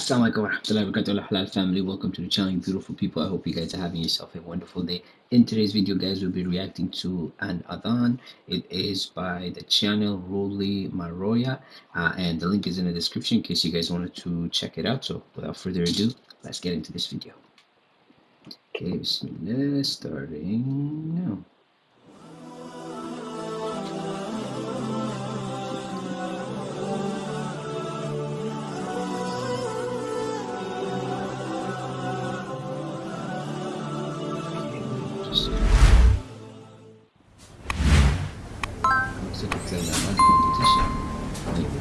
Assalamualaikum warahmatullahi wabarakatuh. Halal family. Welcome to the channel beautiful people. I hope you guys are having yourself a wonderful day. In today's video guys we'll be reacting to an adhan. It is by the channel Rolly Maroya uh, and the link is in the description in case you guys wanted to check it out. So without further ado let's get into this video. Okay bismillah starting now So you play the mud competition. Maybe.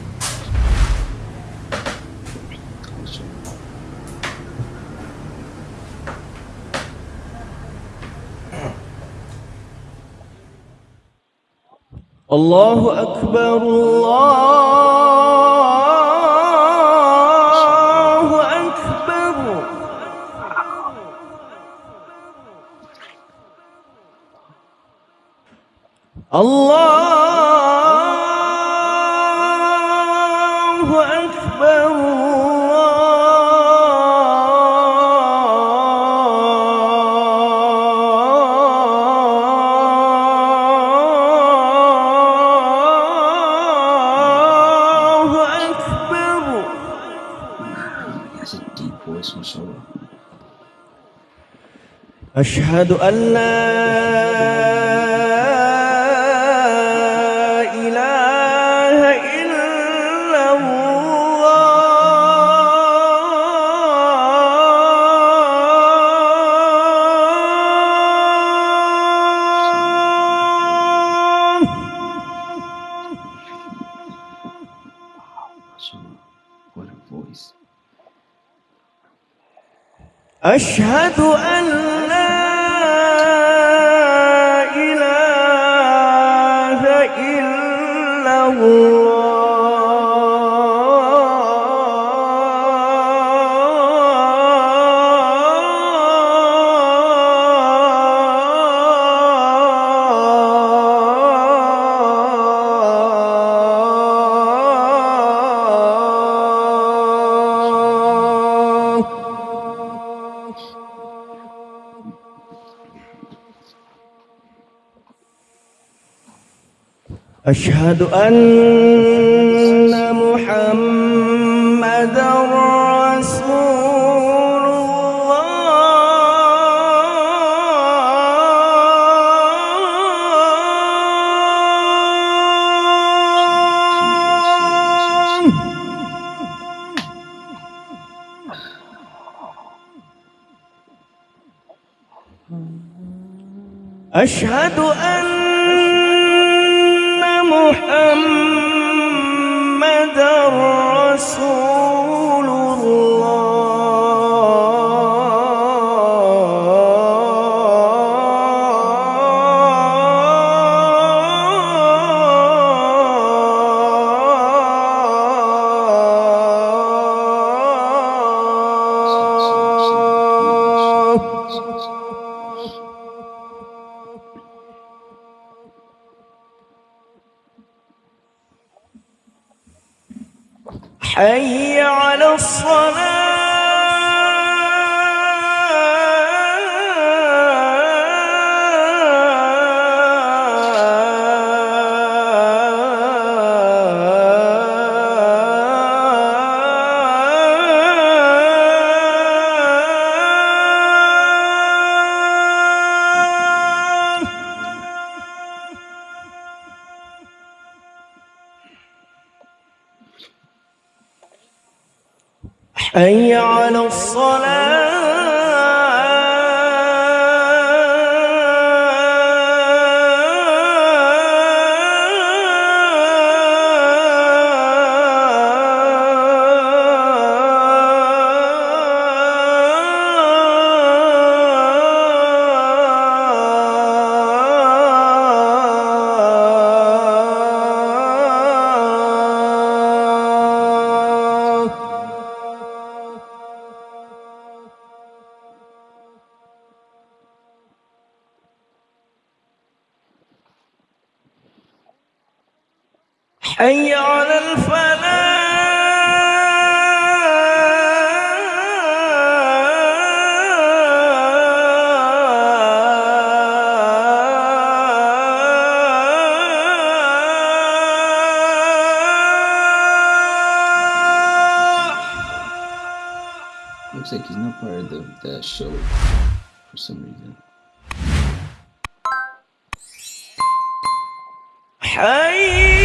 الله أكبر الله الله أكبر الله أكبر That's a deep voice, mashallah. أشهد أن لا أشهد أن أشهد أن محمدا رسول الله. أشهد أن محمد رسول حي على الصلاة. حي على الصلاة Looks like he's not part of the, the show for some reason. Hey!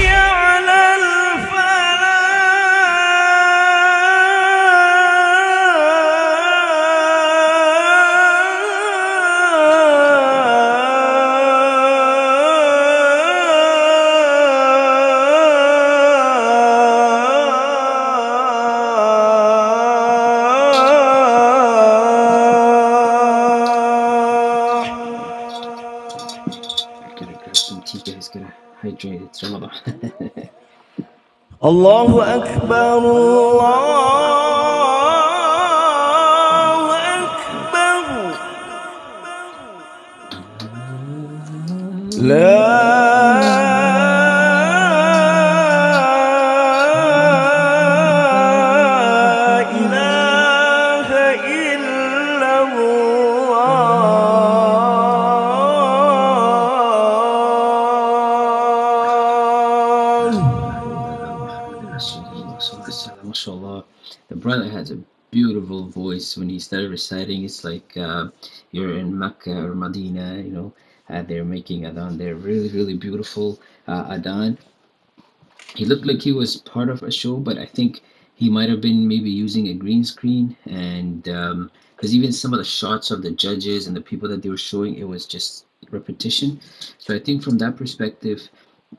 الله أكبر الله أكبر. لا has a beautiful voice when he started reciting. It's like uh, you're in Mecca or Medina, you know. Uh, they're making adhan. They're really, really beautiful uh, adhan. He looked like he was part of a show, but I think he might have been maybe using a green screen. And because even some of the shots of the judges and the people that they were showing, it was just repetition. So I think from that perspective,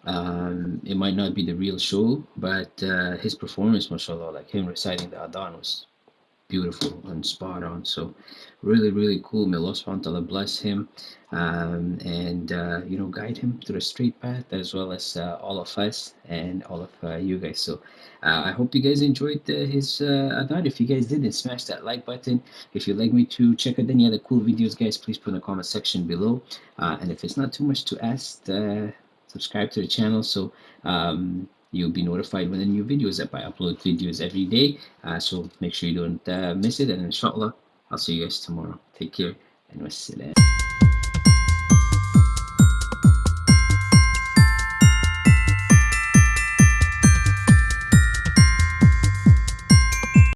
um, it might not be the real show, but uh, his performance, mashallah, like him reciting the adhan was beautiful and spot on. So really, really cool. May Allah subhanahu wa ta'ala bless him um, and uh, you know guide him to the straight path as well as uh, all of us and all of uh, you guys. So uh, I hope you guys enjoyed uh, his uh, adhan. If you guys did, then smash that like button. If you'd like me to check out any other cool videos, guys, please put in the comment section below. Uh, and if it's not too much to ask, subscribe to the channel so um, you'll be notified when the new videos up. I upload videos every day, uh, so make sure you don't uh, miss it. And inshallah, I'll see you guys tomorrow. Take care and wassalam.